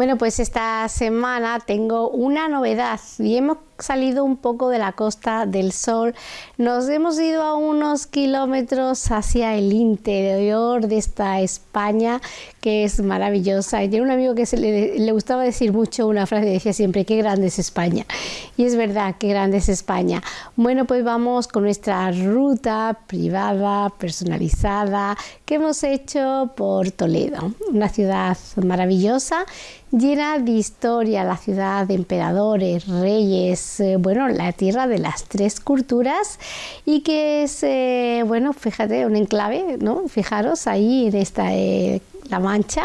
Bueno, pues esta semana tengo una novedad. Y hemos salido un poco de la Costa del Sol. Nos hemos ido a unos kilómetros hacia el interior de esta España que es maravillosa. Y tiene un amigo que se le, le, gustaba decir mucho una frase, decía siempre, qué grande es España. Y es verdad, qué grande es España. Bueno, pues vamos con nuestra ruta privada, personalizada, que hemos hecho por Toledo, una ciudad maravillosa llena de historia, la ciudad de emperadores, reyes, eh, bueno, la tierra de las tres culturas y que es, eh, bueno, fíjate, un enclave, ¿no? Fijaros ahí en esta eh, La Mancha,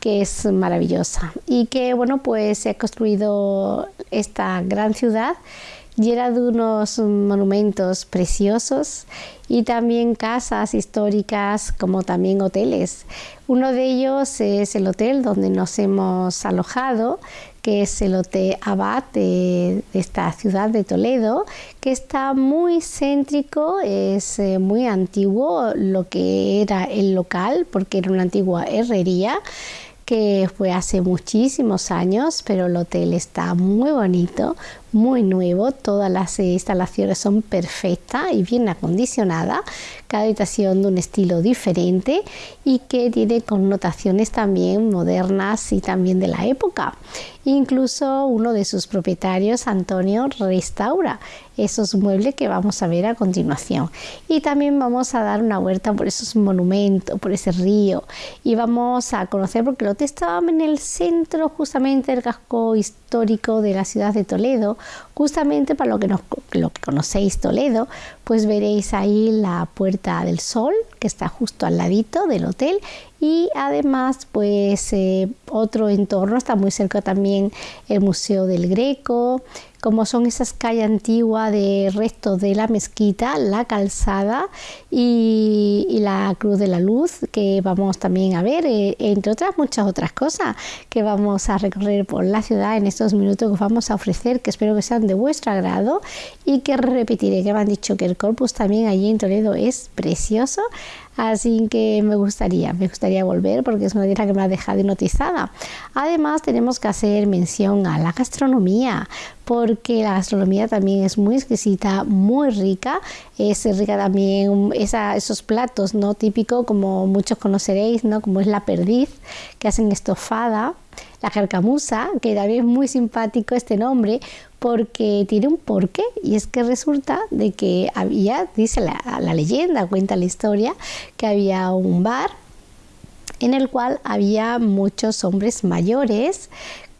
que es maravillosa y que, bueno, pues se ha construido esta gran ciudad llena de unos monumentos preciosos y también casas históricas como también hoteles. Uno de ellos es el hotel donde nos hemos alojado, que es el Hotel Abad de, esta ciudad de Toledo, que está muy céntrico, es eh, muy antiguo lo que era el local, porque era una antigua herrería que fue hace muchísimos años, pero el hotel está muy bonito, muy nuevo, todas las instalaciones son perfectas y bien acondicionadas, cada habitación de un estilo diferente y que tiene connotaciones también modernas y también de la época. Incluso uno de sus propietarios, Antonio, restaura esos muebles que vamos a ver a continuación. Y también vamos a dar una vuelta por esos monumentos, por ese río y vamos a conocer, porque el hotel estaba en el centro justamente del casco histórico de la ciudad de Toledo, justamente para lo que, lo que conocéis Toledo, pues veréis ahí la Puerta del Sol, que está justo al ladito del hotel, y además pues eh, otro entorno, está muy cerca también el Museo del Greco, como son esas calles antiguas de restos de la mezquita, la calzada y, la Cruz de la Luz, que vamos también a ver, eh, entre otras muchas otras cosas que vamos a recorrer por la ciudad en estos minutos que os vamos a ofrecer, que espero que sean de vuestro agrado y que repetiré, que me han dicho que el corpus también allí en Toledo es precioso. Así que me gustaría, me gustaría volver porque es una tierra que me ha dejado hipnotizada. Además tenemos que hacer mención a la gastronomía porque la gastronomía también es muy exquisita, muy rica. Es rica también esos platos no típicos como muchos conoceréis, ¿no? como es la perdiz que hacen estofada la carcamusa, que también es muy simpático este nombre, porque tiene un porqué, y es que resulta de que había, dice la, la leyenda, cuenta la historia, que había un bar en el cual había muchos hombres mayores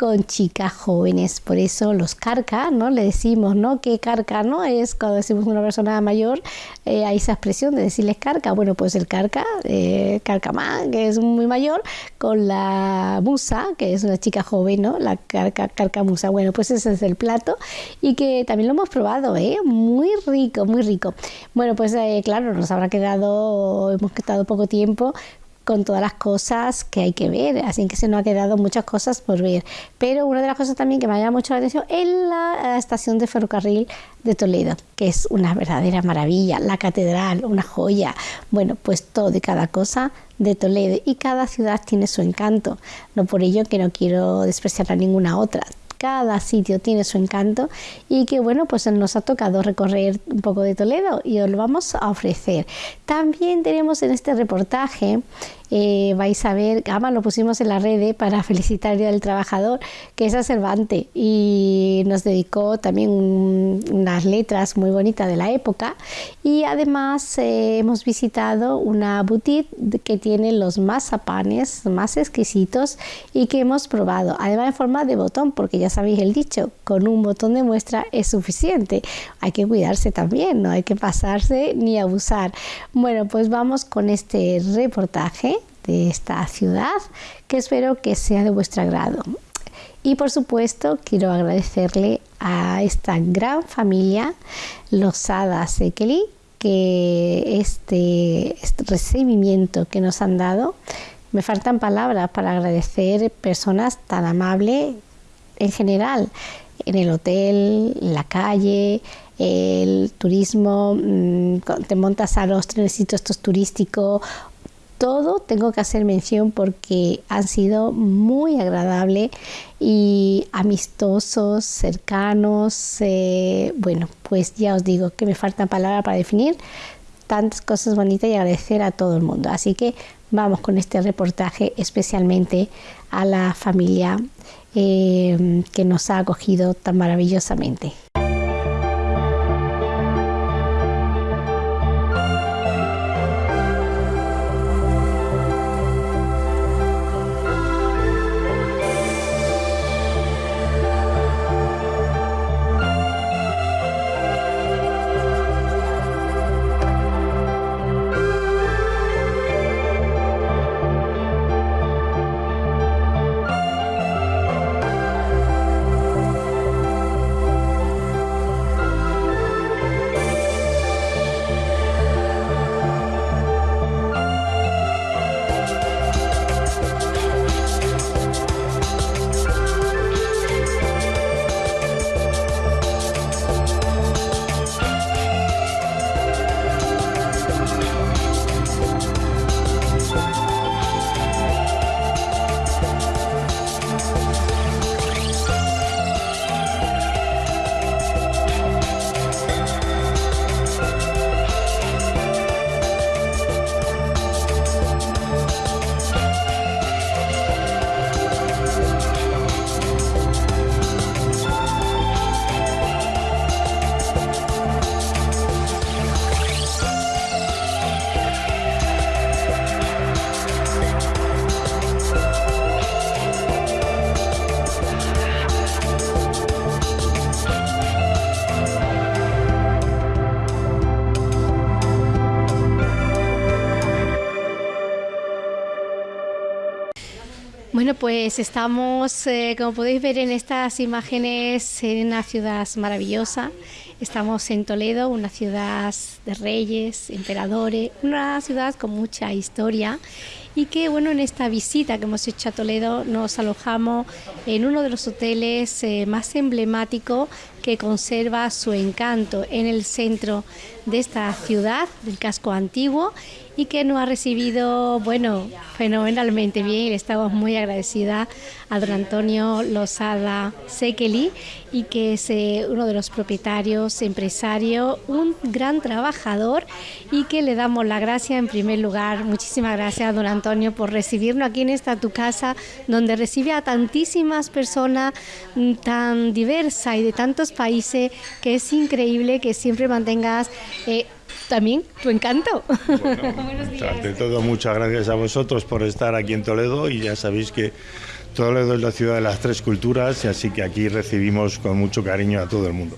con chicas jóvenes. Por eso los carca, ¿no? Le decimos, ¿no? Que carca, ¿no? Es cuando decimos una persona mayor, eh, hay esa expresión de decirles carca. Bueno, pues el carca, eh, carcamán, que es muy mayor, con la musa, que es una chica joven, ¿no? La carca, carcamusa. Bueno, pues ese es el plato y que también lo hemos probado, ¿eh? Muy rico, muy rico. Bueno, pues eh, claro, nos habrá quedado, hemos quedado poco tiempo, con todas las cosas que hay que ver, así que se nos ha quedado muchas cosas por ver. Pero una de las cosas también que me ha llamado mucho la atención es la estación de ferrocarril de Toledo, que es una verdadera maravilla, la catedral, una joya, bueno, pues todo y cada cosa de Toledo y cada ciudad tiene su encanto, no por ello que no quiero despreciar a ninguna otra, cada sitio tiene su encanto y que bueno, pues nos ha tocado recorrer un poco de Toledo y os lo vamos a ofrecer. También tenemos en este reportaje eh, vais a ver, además lo pusimos en la red eh, para felicitar al Día del Trabajador, que es a Cervantes. Y nos dedicó también unas letras muy bonitas de la época. Y además eh, hemos visitado una boutique que tiene los mazapanes más exquisitos y que hemos probado, además en forma de botón, porque ya sabéis el dicho, con un botón de muestra es suficiente, hay que cuidarse también, no hay que pasarse ni abusar. Bueno, pues vamos con este reportaje de esta ciudad que espero que sea de vuestro agrado. Y por supuesto quiero agradecerle a esta gran familia, los Hadas Ekeli, que este, este, recibimiento que nos han dado, me faltan palabras para agradecer personas tan amables en general, en el hotel, en la calle, el turismo, mm, te montas a los trenecitos estos turísticos todo tengo que hacer mención porque han sido muy agradables y amistosos, cercanos. Eh, bueno, pues ya os digo que me faltan palabras para definir tantas cosas bonitas y agradecer a todo el mundo. Así que vamos con este reportaje especialmente a la familia eh, que nos ha acogido tan maravillosamente. Bueno, pues estamos, eh, como podéis ver en estas imágenes, en una ciudad maravillosa. Estamos en Toledo, una ciudad de reyes, emperadores, una ciudad con mucha historia y que bueno en esta visita que hemos hecho a Toledo nos alojamos en uno de los hoteles eh, más emblemáticos que conserva su encanto en el centro de esta ciudad del casco antiguo y que nos ha recibido, bueno, fenomenalmente bien. Estamos muy agradecida a don Antonio Lozada Sekeli y que es eh, uno de los propietarios, empresario, un gran trabajador y que le damos la gracia en primer lugar. Muchísimas gracias, don Antonio, por recibirnos aquí en esta tu casa, donde recibe a tantísimas personas mm, tan diversas y de tantos países que es increíble que siempre mantengas eh, también tu encanto. Buenos días. Ante todo, muchas gracias a vosotros por estar aquí en Toledo y ya sabéis que Toledo es la ciudad de las tres culturas y así que aquí recibimos con mucho cariño a todo el mundo.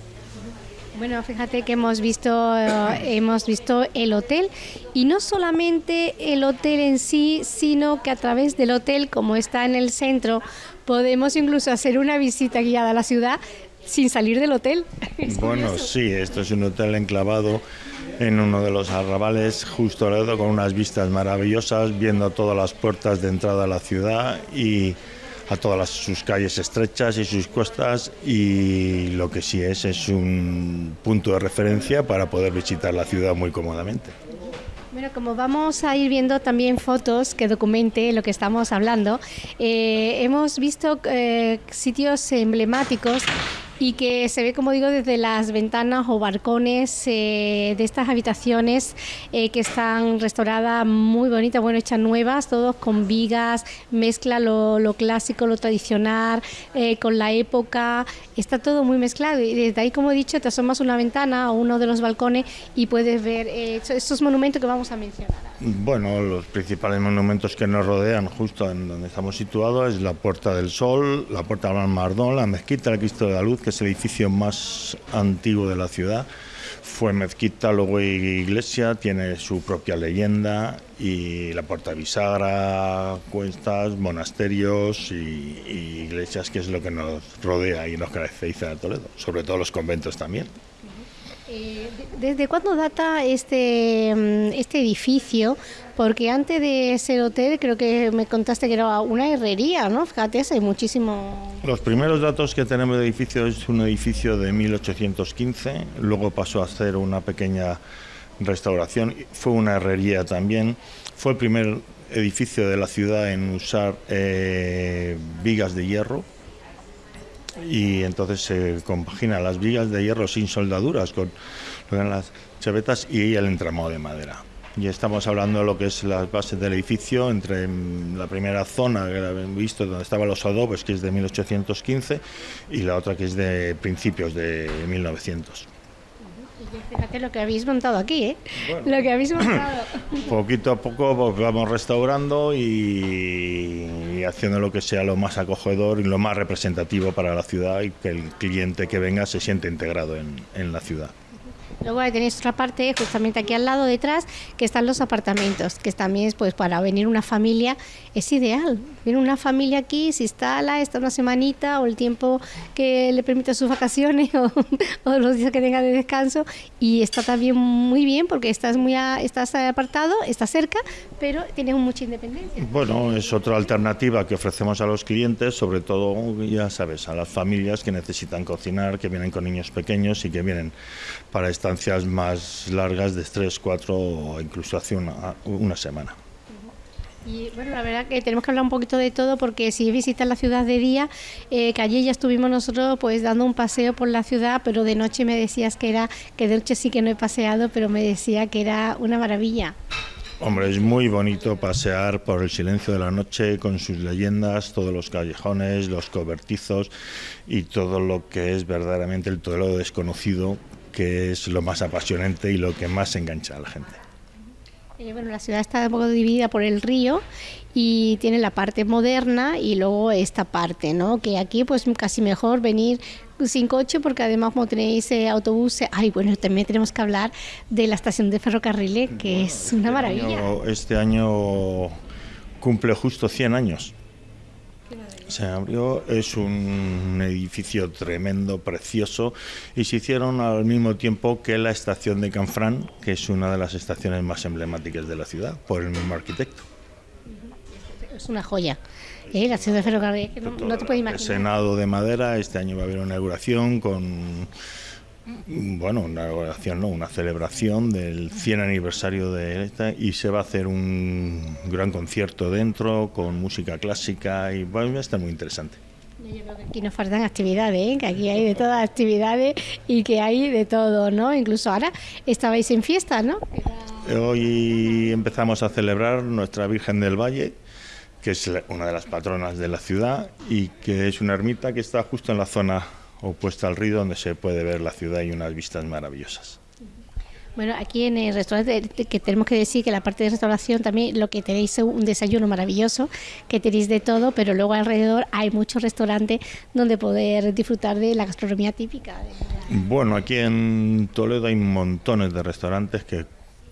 Bueno, fíjate que hemos visto, eh, hemos visto el hotel y no solamente el hotel en sí, sino que a través del hotel, como está en el centro, podemos incluso hacer una visita guiada a la ciudad sin salir del hotel. bueno, sí, esto es un hotel enclavado en uno de los arrabales justo al lado con unas vistas maravillosas, viendo todas las puertas de entrada a la ciudad y a todas sus calles estrechas y sus costas y lo que sí es es un punto de referencia para poder visitar la ciudad muy cómodamente. Bueno, como vamos a ir viendo también fotos que documente lo que estamos hablando, eh, hemos visto eh, sitios emblemáticos y que se ve, como digo, desde las ventanas o balcones eh, de estas habitaciones eh, que están restauradas muy bonitas, bueno, hechas nuevas, todos con vigas, mezcla lo, clásico, lo tradicional, eh, con la época, está todo muy mezclado y desde ahí, como he dicho, te asomas una ventana o uno de los balcones y puedes ver estos monumentos que vamos a mencionar. Bueno, los principales monumentos que nos rodean justo en donde estamos situados es la Puerta del Sol, la Puerta del Mardón, la Mezquita, el Cristo de la Luz, que es el edificio más antiguo de la ciudad. Fue mezquita, luego iglesia, tiene su propia leyenda y la Puerta Bisagra, cuestas, monasterios y, iglesias, que es lo que nos rodea y nos caracteriza a Toledo, sobre todo los conventos también. Eh, ¿Desde cuándo data este, mm, este edificio? Porque antes de ser hotel creo que me contaste que era una herrería, ¿no? Fíjate, hay muchísimo... Los primeros datos que tenemos del edificio es un edificio de 1815, luego pasó a ser una pequeña restauración, fue una herrería también, fue el primer edificio de la ciudad en usar eh, vigas de hierro y entonces se compagina las vigas de hierro sin soldaduras con las chavetas y el entramado de madera. Y estamos hablando de lo que es las bases del edificio, entre la primera zona que habéis visto, donde estaban los adobes, que es de 1815, y la otra que es de principios de 1900. Fíjate lo que habéis montado aquí, ¿eh? lo que habéis montado. Poquito a poco pues, vamos restaurando y, haciendo lo que sea lo más acogedor y lo más representativo para la ciudad y que el cliente que venga se siente integrado en la ciudad. Luego tenéis otra parte, justamente aquí al lado detrás, que están los apartamentos, que también pues para venir una familia es ideal. Viene una familia aquí, se instala, está una semanita o el tiempo que le permita sus vacaciones o, los días que tenga de descanso y está también muy bien porque estás muy estás apartado, estás cerca, pero tienes mucha independencia. Bueno, es otra alternativa que ofrecemos a los clientes, sobre todo, ya sabes, a las familias que necesitan cocinar, que vienen con niños pequeños y que vienen para estancias más largas de tres, cuatro o incluso hace una, una semana. Y bueno, la verdad que tenemos que hablar un poquito de todo porque si visitas la ciudad de día, eh, que allí ya estuvimos nosotros pues dando un paseo por la ciudad, pero de noche me decías que era, que de noche sí que no he paseado, pero me decía que era una maravilla. Hombre, es muy bonito pasear por el silencio de la noche con sus leyendas, todos los callejones, los cobertizos y todo lo que es verdaderamente el todo desconocido que es lo más apasionante y lo que más engancha a la gente. Eh, bueno, la ciudad está un poco dividida por el río y tiene la parte moderna y luego esta parte, ¿no? Que aquí pues casi mejor venir sin coche porque además como tenéis eh, autobuses, ay bueno, también tenemos que hablar de la estación de ferrocarriles que es una este maravilla. este año cumple justo 100 años se abrió, es un edificio tremendo, precioso, y se hicieron al mismo tiempo que la estación de Canfrán, que es una de las estaciones más emblemáticas de la ciudad, por el mismo arquitecto. Es una joya. ¿eh? La ciudad de ferrocarril, no, no te puedes imaginar. El Senado de Madera, este año va a haber una inauguración con bueno, una oración, no, una celebración del 100 aniversario de esta y se va a hacer un gran concierto dentro con música clásica y va a estar muy interesante. Yo creo que aquí nos faltan actividades, ¿eh? que aquí hay de todas actividades y que hay de todo, ¿no? Incluso ahora estabais en fiesta, ¿no? Hoy empezamos a celebrar nuestra Virgen del Valle, que es una de las patronas de la ciudad y que es una ermita que está justo en la zona opuesta al río donde se puede ver la ciudad y unas vistas maravillosas. Bueno, aquí en el restaurante que tenemos que decir que la parte de restauración también lo que tenéis es un desayuno maravilloso, que tenéis de todo, pero luego alrededor hay muchos restaurantes donde poder disfrutar de la gastronomía típica. Bueno, aquí en Toledo hay montones de restaurantes que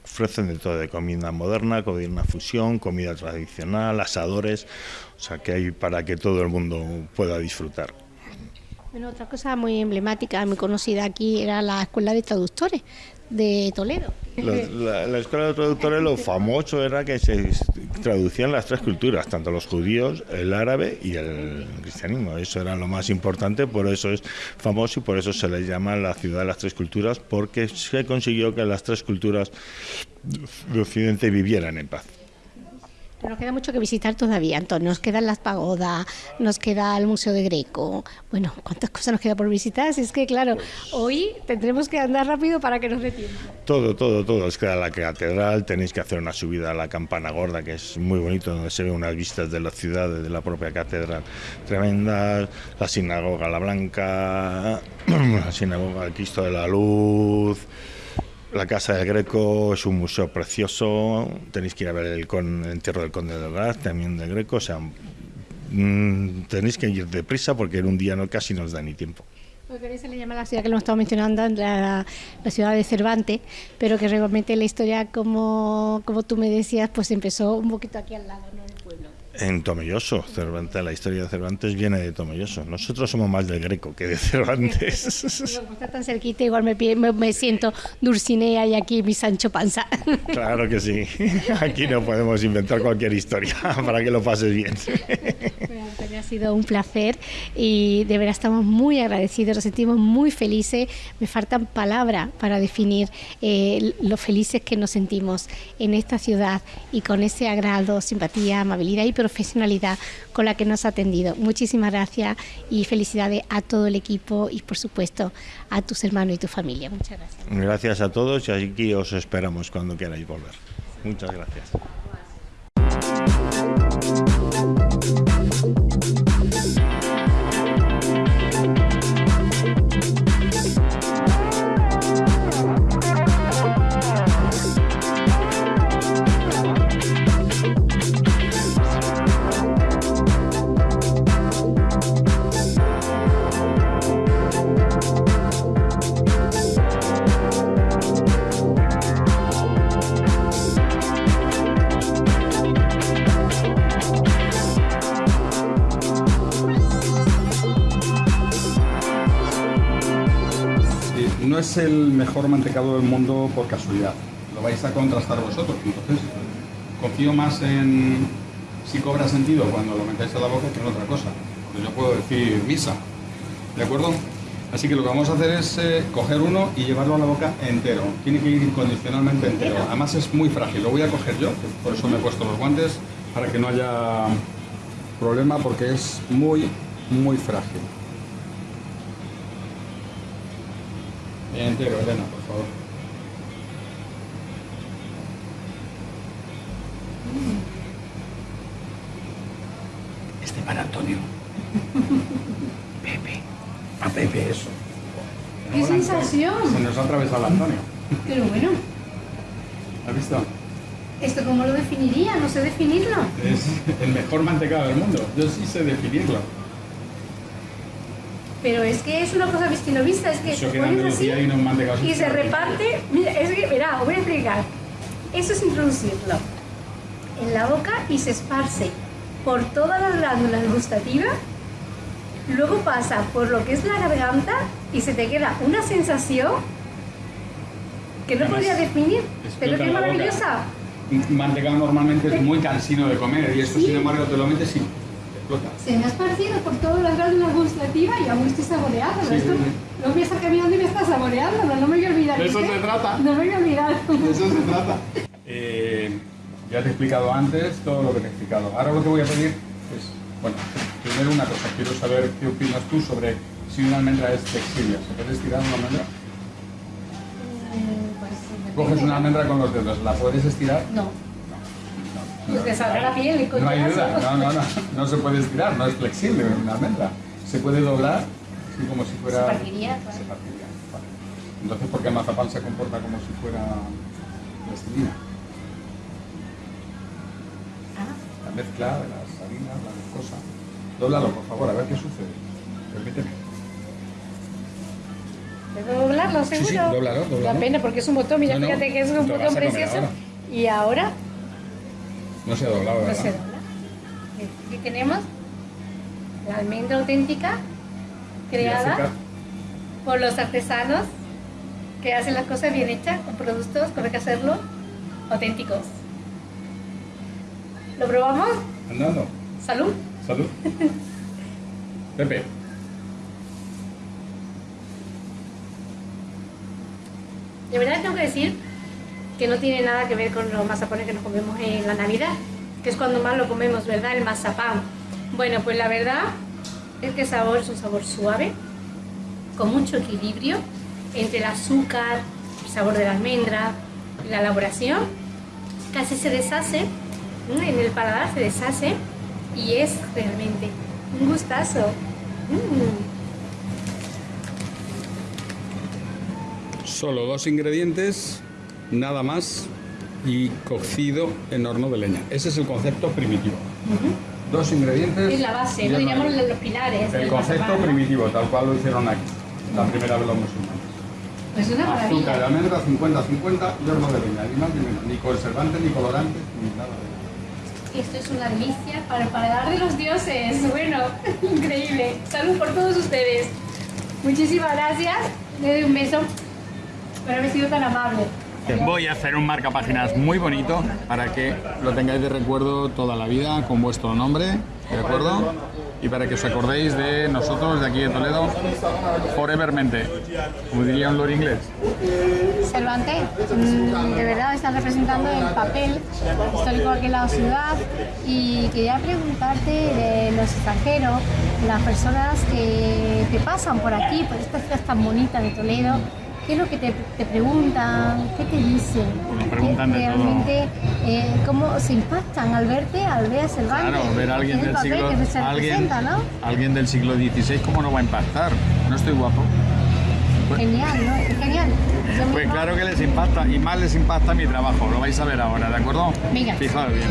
ofrecen de todo, de comida moderna, comida fusión, comida tradicional, asadores, o sea que hay para que todo el mundo pueda disfrutar. Bueno, otra cosa muy emblemática, muy conocida aquí, era la Escuela de Traductores de Toledo. La, Escuela de Traductores, lo famoso era que se traducían las tres culturas, tanto los judíos, el árabe y el cristianismo. Eso era lo más importante, por eso es famoso y por eso se le llama la ciudad de las tres culturas, porque se consiguió que las tres culturas de Occidente vivieran en paz. Nos queda mucho que visitar todavía, Antonio. Nos quedan las pagodas, nos queda el Museo de Greco. Bueno, ¿cuántas cosas nos queda por visitar? Si es que, claro, hoy tendremos que andar rápido para que nos dé tiempo. Todo, todo, todo. Os queda la catedral, tenéis que hacer una subida a la campana gorda, que es muy bonito, donde se ven unas vistas de la ciudad, de la propia catedral tremendas. La sinagoga La Blanca, la sinagoga del Cristo de la Luz. La Casa del Greco es un museo precioso, tenéis que ir a ver el, con, el entierro del Conde de Graz, también del Greco, o sea, mm, tenéis que ir deprisa porque en un día no casi nos da ni tiempo. Porque se le llama la ciudad que lo hemos estado mencionando, la, ciudad de Cervantes, pero que realmente la historia, como, como tú me decías, pues empezó un poquito aquí al lado, ¿no? En Tomelloso, Cervantes, la historia de Cervantes viene de Tomelloso. Nosotros somos más del Greco que de Cervantes. Como está tan cerquita, igual me, me, siento Dulcinea y aquí mi Sancho Panza. Claro que sí. Aquí no podemos inventar cualquier historia para que lo pases bien. Ha sido un placer y de verdad estamos muy agradecidos, nos sentimos muy felices. Me faltan palabras para definir eh, lo felices que nos sentimos en esta ciudad y con ese agrado, simpatía, amabilidad y profesionalidad con la que nos ha atendido. Muchísimas gracias y felicidades a todo el equipo y por supuesto a tus hermanos y tu familia. Muchas gracias. Gracias a todos y aquí os esperamos cuando queráis volver. Muchas gracias. No es el mejor mantecado del mundo por casualidad. Lo vais a contrastar vosotros. Entonces, confío más en si cobra sentido cuando lo metáis a la boca que en otra cosa. Yo puedo decir misa. ¿De acuerdo? Así que lo que vamos a hacer es eh, coger uno y llevarlo a la boca entero. Tiene que ir incondicionalmente entero. Además es muy frágil. Lo voy a coger yo, por eso me he puesto los guantes, para que no haya problema porque es muy, muy frágil. Entero, Elena, por favor. Este para Antonio. Pepe. A Pepe, eso. ¡Qué sensación! Se nos ha atravesado el Antonio. Pero bueno, ¿Has visto? ¿esto cómo lo definiría? No sé definirlo. Es el mejor mantecado del mundo. Yo sí sé definirlo. Pero es que es una cosa vista y no vista, es que Eso te que pones así y se reparte. Mira, es que, os voy a explicar. Eso es introducirlo en la boca y se esparce por todas las glándulas gustativas. Luego pasa por lo que es la garganta y se te queda una sensación que no Además, podría definir, pero que es maravillosa. Mantecado normalmente es muy cansino de comer y esto sin embargo te lo metes y explota. Se me ha esparcido por todas las glándulas gustativas y aún estoy saboreando. Sí, Esto sí, sí. no voy a estar caminando y me está saboreando, no, no me voy a olvidar. De eso se trata. No me voy a olvidar. De eso se trata. Eh, ya te he explicado antes todo lo que te he explicado. Ahora lo que voy a pedir es, bueno, primero una cosa, quiero saber qué opinas tú sobre si una almendra es flexible. ¿Se puede estirar una almendra? Coges una almendra con los dedos, ¿la puedes estirar? No, pues la piel y No hay duda, no, no, no, no se puede estirar, no es flexible una almendra. Se puede doblar, así como si fuera... Se partiría, claro. Se partiría, vale. Entonces, ¿por qué el mazapán se comporta como si fuera plastilina? Ah, La mezcla de las harinas, la glucosa. Dóblalo, por favor, a ver qué sucede. Permíteme. ¿Puedo doblarlo Sí, sí, seguro? dóblalo, dóblalo. La pena porque es un botón, mira, No, no, fíjate que es un botón precioso. ahora. Y ahora No se ha doblado, no ¿verdad? se dobla. Aquí tenemos la almendra auténtica creada azúcar. por los artesanos que hacen las cosas bien hechas, con productos, como hay que hacerlo, auténticos. ¿Lo probamos? Andando. Salud. Salud. Pepe. De verdad tengo que decir que no tiene nada que ver con los mazapanes que nos comemos en la Navidad, que es cuando más lo comemos, ¿verdad? El mazapán. Bueno, pues la verdad es que el sabor es un sabor suave, con mucho equilibrio entre el azúcar, el sabor de la almendra, la elaboración. Casi se deshace, en el paladar se deshace y es realmente un gustazo. Mm. Solo dos ingredientes, nada más, y cocido en horno de leña. Ese es el concepto primitivo. Dos ingredientes. Es la base, ¿no? diríamos maíz. los pilares. El concepto primitivo, tal cual lo hicieron aquí, la primera vez los musulmanes. Es una Azúcar de maravilla. almendra 50-50 y horno de leña, ni más ni menos, ni conservantes, ni colorantes, ni nada de Esto es una delicia para el paladar de los dioses. Bueno, increíble. Salud por todos ustedes. Muchísimas gracias. Le doy un beso por haber sido tan amable. Voy a hacer un marcapáginas muy bonito para que lo tengáis de recuerdo toda la vida con vuestro nombre, ¿de acuerdo? y para que os acordéis de nosotros de aquí de Toledo, forevermente, como diría un lord inglés. Cervantes, mm, de verdad estás representando el papel histórico en la ciudad y quería preguntarte de los extranjeros, las personas que te pasan por aquí, por estas ciudad tan bonita de Toledo, ¿Qué es lo que te, te preguntan? ¿Qué te dicen? Bueno, preguntan ¿Qué- de todo. realmente, eh, ¿Cómo se impactan al verte, al ver a Cervantes? Claro, ver a alguien del siglo, alguien, alguien del siglo XVI, ¿cómo no va a impactar? No estoy guapo. Pues- Genial, ¿no? Es genial. Yo Pues misma- claro que les impacta y más les impacta mi trabajo, lo vais a ver ahora, ¿de acuerdo? Venga. Fijaos bien.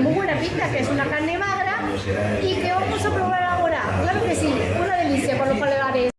Muy buena pinta, que es una carne